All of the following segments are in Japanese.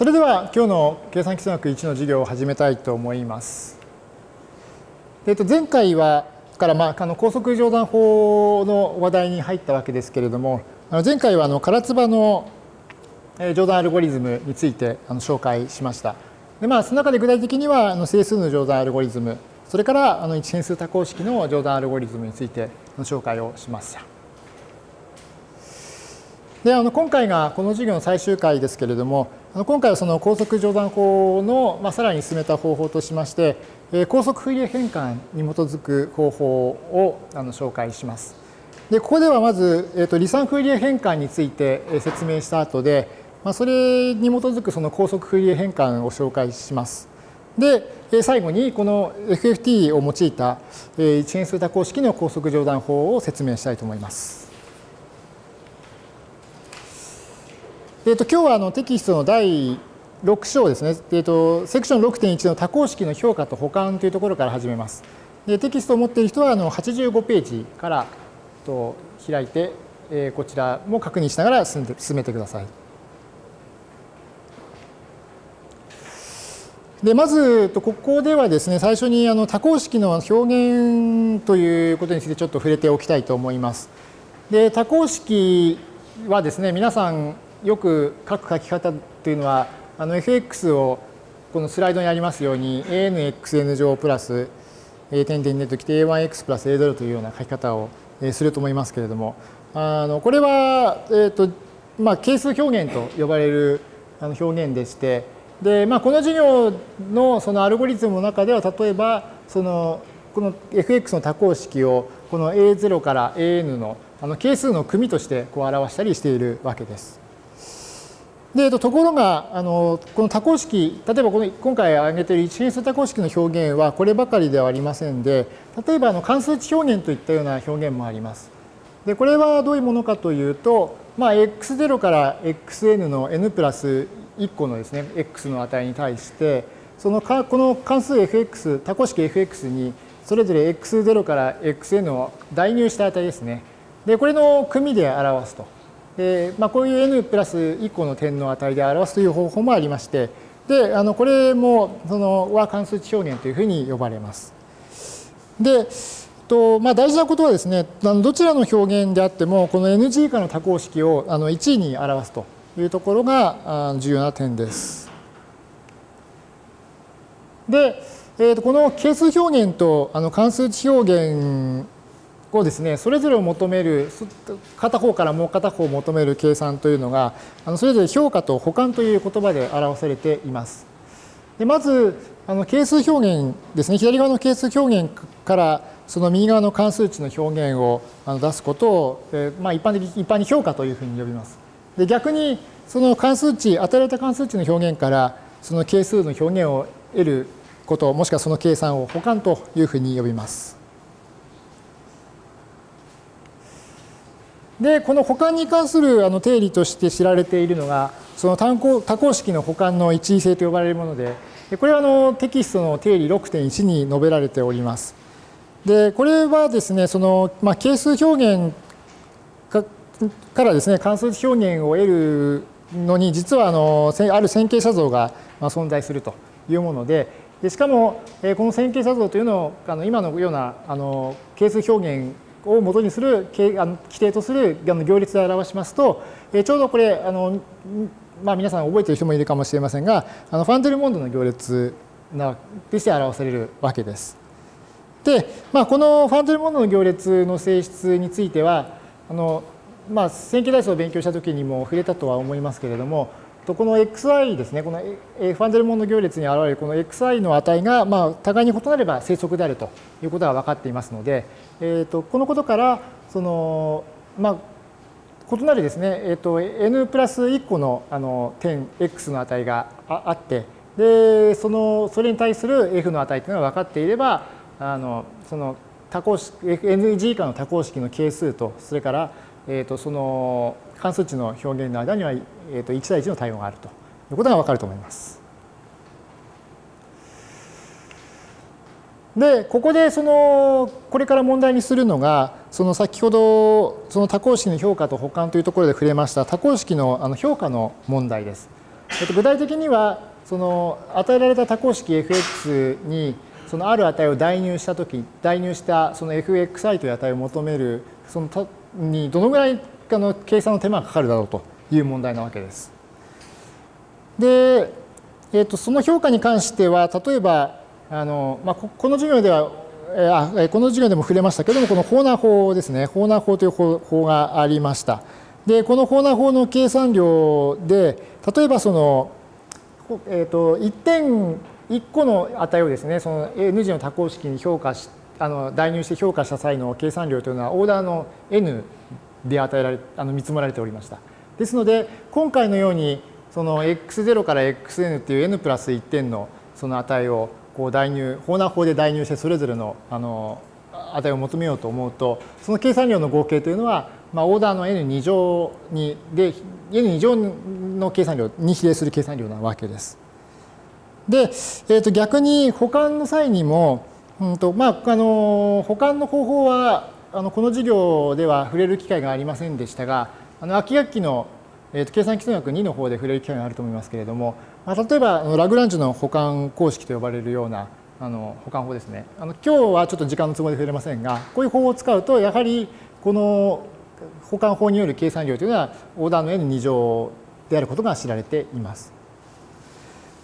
それでは今日の計算基礎学1の授業を始めたいと思います。えっと、前回はから、まあ、あの高速乗算法の話題に入ったわけですけれども、あの前回はあの唐津波の乗算アルゴリズムについてあの紹介しました。でまあ、その中で具体的にはあの整数の乗算アルゴリズム、それからあの一変数多項式の乗算アルゴリズムについての紹介をしました。であの今回がこの授業の最終回ですけれども今回はその高速乗算法の、まあ、さらに進めた方法としまして高速フリエ変換に基づく方法をあの紹介します。でここではまず、えーと、離散フリエ変換について説明した後で、まあ、それに基づくその高速フーリエ変換を紹介します。で最後にこの FFT を用いた一変数多項式の高速乗算法を説明したいと思います。えー、と今日はあのテキストの第6章ですね、えー、とセクション6.1の多項式の評価と補完というところから始めます。でテキストを持っている人はあの85ページからと開いて、えー、こちらも確認しながら進めてください。でまずここではですね最初にあの多項式の表現ということについてちょっと触れておきたいと思います。で多項式はですね皆さんよく書く書き方というのはあの fx をこのスライドにありますように anxn 乗プラス点々でときて a1x プラス a 0というような書き方をすると思いますけれどもあのこれは、えーとまあ、係数表現と呼ばれる表現でしてで、まあ、この授業のそのアルゴリズムの中では例えばそのこの fx の多項式をこの a0 から an のあの係数の組としてこう表したりしているわけです。でところがあのこの多項式例えばこの今回挙げている一変数多項式の表現はこればかりではありませんで例えばあの関数値表現といったような表現もあります。でこれはどういうものかというと、まあ、x0 から xn の n プラス1個のですね x の値に対してそのかこの関数 fx 多項式 fx にそれぞれ x0 から xn を代入した値ですね。でこれの組で表すと。でまあ、こういう n プラス1個の点の値で表すという方法もありましてであのこれもそのは関数値表現というふうに呼ばれます。でとまあ、大事なことはですねどちらの表現であってもこの NG 以下の多項式をあの1に表すというところが重要な点です。で、えー、とこの係数表現とあの関数値表現をですね、それぞれを求める、片方からもう片方を求める計算というのが、あのそれぞれ評価と補完という言葉で表されています。でまず、あの係数表現ですね、左側の係数表現からその右側の関数値の表現を出すことを、えまあ、一般的一般に評価というふうに呼びます。で逆に、その関数値、与えられた関数値の表現からその係数の表現を得ること、もしくはその計算を補完というふうに呼びます。で、この補完に関するあの定理として知られているのが、その単項多項式の補完の一位性と呼ばれるもので、これはあのテキストの定理6.1に述べられております。で、これはですね、その、まあ、係数表現からですね、関数表現を得るのに、実はあのある線形写像が存在するというもので、でしかも、この線形写像というのをあの今のようなあの係数表現を元にする規定とする行列で表しますと、えちょうどこれ、あのまあ、皆さん覚えてる人もいるかもしれませんが、あのファンデルモンドの行列なとして表されるわけです。で、まあ、このファンデルモンドの行列の性質については、あのまあ、線形代数を勉強したときにも触れたとは思いますけれども、とこの xi ですね、このファンデルモンド行列に現れるこの xi の値が、まあ、互いに異なれば正則であるということが分かっていますので、えー、とこのことからその、まあ、異なるですね、えー、と n プラス1個のあの点 x の値があってでそのそれに対する f の値というのが分かっていればあのその多項式 NG 以下の多項式の係数とそれから、えー、とその関数値の表現の間には、えー、と1対1の対応があるということが分かると思います。で、ここでその、これから問題にするのが、その先ほど、その多項式の評価と補完というところで触れました多項式のあの評価の問題です。えっと、具体的にはその与えられた多項式 fx にそのある値を代入したとき、代入したその fxi という値を求める、そのにどのぐらいあの計算の手間がかかるだろうという問題なわけです。で、えー、とその評価に関しては、例えば、あのまあ、この授業では、あこの授業でも触れましたけども、このホーナー法ですね、ホーナー法という法がありました。で、このホーナー法の計算量で、例えばその、えー、と1点1個の値をですね、その N 次の多項式に評価し、あの代入して評価した際の計算量というのは、オーダーの N で与えられ、あの見積もられておりました。ですので、今回のように、その x0 から xn っていう n プラス1点のその値をこう代入、ホーナー法で代入してそれぞれのあの値を求めようと思うと、その計算量の合計というのは、まあ、オーダーの n2 乗にで、n2 乗の計算量に比例する計算量なわけです。で、えー、と逆に保管の際にも、うんとまあ、あの保管の方法はあのこの授業では触れる機会がありませんでしたが、あの秋学期の、えー、と計算基礎学2の方で触れる機会があると思いますけれども、まあ、例えばあのラグランジュの保管公式と呼ばれるようなあの保管法ですね。あの今日はちょっと時間の都合で触れませんが、こういう方法を使うと、やはりこの保管法による計算量というのは、オーダーの n2 乗であることが知られています。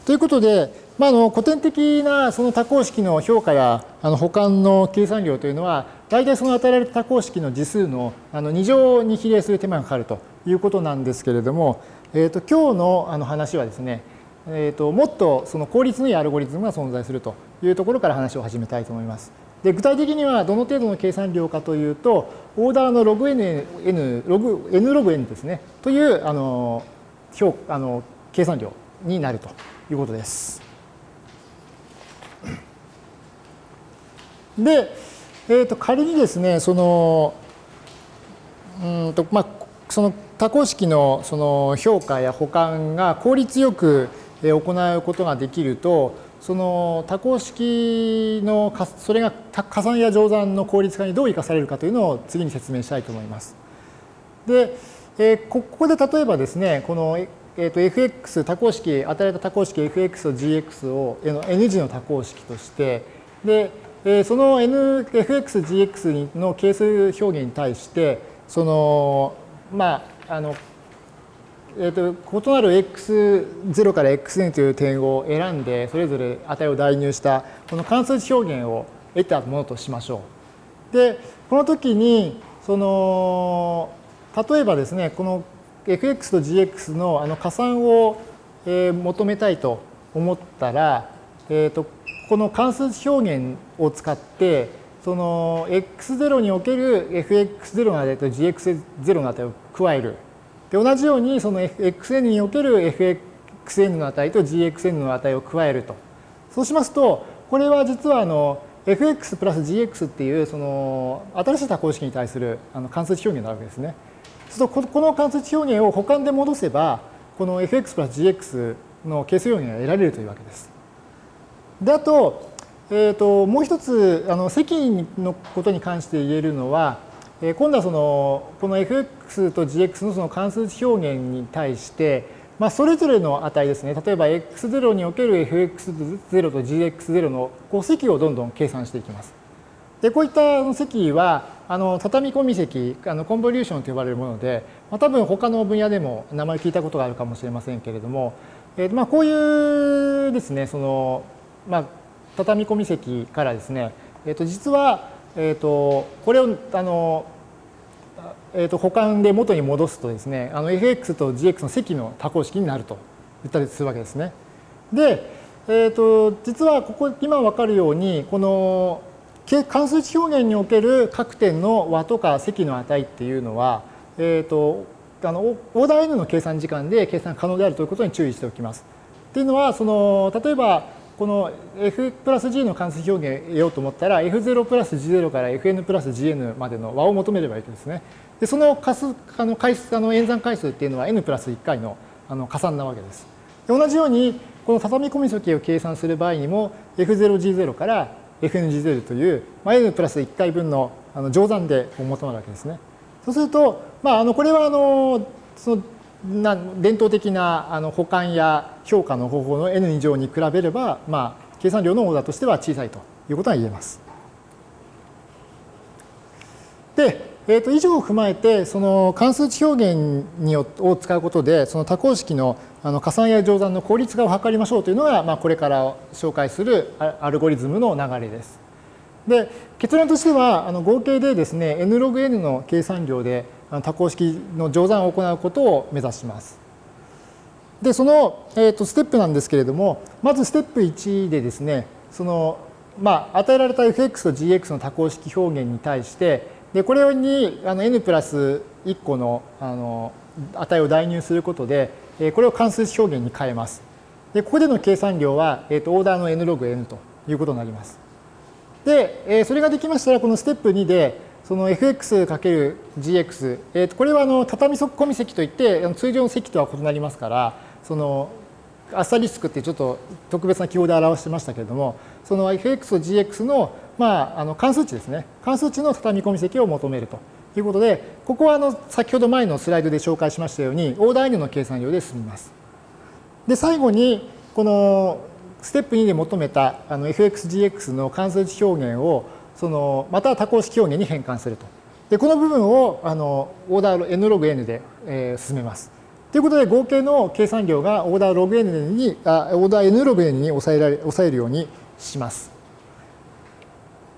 ということで、まあ、あの古典的なその多項式の評価やあの保管の計算量というのは、大体その与えられた多項式の次数のあの2乗に比例する手間がかかるということなんですけれども、えー、と今日のあの話はですね、えー、ともっとその効率のいいアルゴリズムが存在するというところから話を始めたいと思います。で具体的にはどの程度の計算量かというと、オーダーの log n, n, log, n log n ですね、というあの表あの計算量になるということです。で、えー、と仮にですね、その、うんとまあ、その多項式のその評価や保管が効率よく行うことができると、その多項式のそれが加算や乗算の効率化にどう生かされるかというのを次に説明したいと思います。で、えー、ここで例えばですね、このえー、と fx 多項式、与えられた多項式 fx と gx を n 次の多項式として、で、えー、その n、fx、gx の係数表現に対して、その、まあ、あの、えー、と異なる x0 から xn という点を選んで、それぞれ値を代入したこの関数値表現を得たものとしましょう。で、この時に、その、例えばですね、この fx と gx のあの加算を、え求めたいと思ったら、えー、とこの関数表現を使ってその x0 における fx0 の値と gx0 の値を加える。で同じようにその xn における fxn の値と gxn の値を加えると。そうしますとこれは実はあの fx プラス gx っていうその新しい多項式に対するあの関数表現なわけですね。するとこの関数値表現を補完で戻せばこの fx プラス gx の係数表現が得られるというわけです。であと,、えーと、もう一つあの積のことに関して言えるのは、えー、今度はそのこの fx と gx のその関数値表現に対して、まあ、それぞれの値ですね例えば x0 における fx0 と gx0 のこう積をどんどん計算していきます。でこういった積はあの畳み込み積あのコンボリューションと呼ばれるもので、まあ、多分他の分野でも名前聞いたことがあるかもしれませんけれども、えーまあ、こういうですねその、まあ、畳み込み積からですね、えー、と実は、えー、とこれをあの、えー、と補完で元に戻すとですねあの fx と gx の積の多項式になると言ったりするわけですね。で、えー、と実はここ今分かるようにこの関数値表現における各点の和とか積の値っていうのは、えーと、あのオーダー n の計算時間で計算可能であるということに注意しておきます。っていうのはその例えばこの f プラス g の関数表現を得ようと思ったら f0 プラス g0 から fn プラス gn までの和を求めればいいですね。でその数あの回数あの演算回数っていうのは n プラス1回のあの加算なわけです。で同じようにこの畳み込み積を計算する場合にも f0g0 から FNGZ という、まあ、n プラス1回分のあの乗算で求まるわけですね。そうすると、まあ、あのこれはあのそのな伝統的なあの保管や評価の方法の n 以上に比べれば、まあ、計算量のオーダーとしては小さいということが言えます。で、えー、と以上を踏まえてその関数値表現にを使うことでその多項式のあの加算や乗算の効率化を図りましょうというのが、まあ、これから紹介するアルゴリズムの流れです。で結論としてはあの合計でですね n ログ n の計算量で多項式の乗算を行うことを目指します。でその、えー、とステップなんですけれどもまずステップ1でですねその、まあ、与えられた fx と gx の多項式表現に対してでこれにあの n プラス1個のあの値を代入することでこれを関数表現に変えます。でここでの計算量は、えー、とオーダーの n ログ n ということになります。で、えそれができましたら、このステップ2で、その fx×gx、えー、とこれはあの畳底込み積といって、通常の積とは異なりますから、そのアスタリスクってちょっと特別な記号で表してましたけれども、その fx と gx の,、まあ、あの関数値ですね、関数値の畳み込み積を求めるということで、ここはあの先ほど前のスライドで紹介しましたように、オーダー n の計算量で済みます。で、最後に、このステップ2で求めたあの fxgx の関数値表現をそのまた多項式表現に変換すると。でこの部分をあのオーダー n ログ n で、えー、進めます。ということで合計の計算量がオーダーログ n にあオーダー n ログ n に抑えられ抑えるようにします。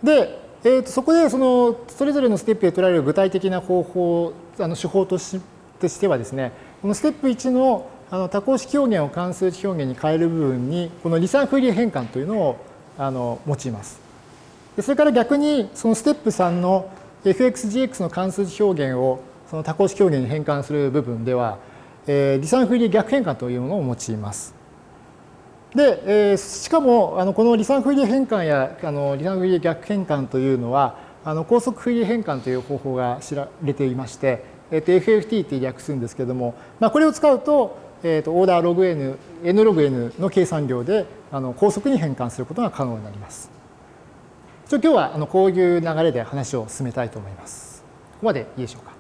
で、えー、とそこでそのそれぞれのステップで取られる具体的な方法あの手法としてはですねこのステップ1のあの多項式表現を関数値表現に変える部分にこの離散フーリエ変換というのをあの用います。でそれから逆にそのステップ3の fxgx の関数値表現をその多項式表現に変換する部分では、えー、離散フーリエ逆変換というものを用います。で、えー、しかもあのこの離散フーリエ変換やあの離散フリエ逆変換というのはあの高速フーリエ変換という方法が知られていまして、えー、と FFT って略するんですけども、まあ、これを使うとえーと、オーダーログ n、n ログ n の計算量であの高速に変換することが可能になります。今日はあのこういう流れで話を進めたいと思います。ここまでいいでしょうか。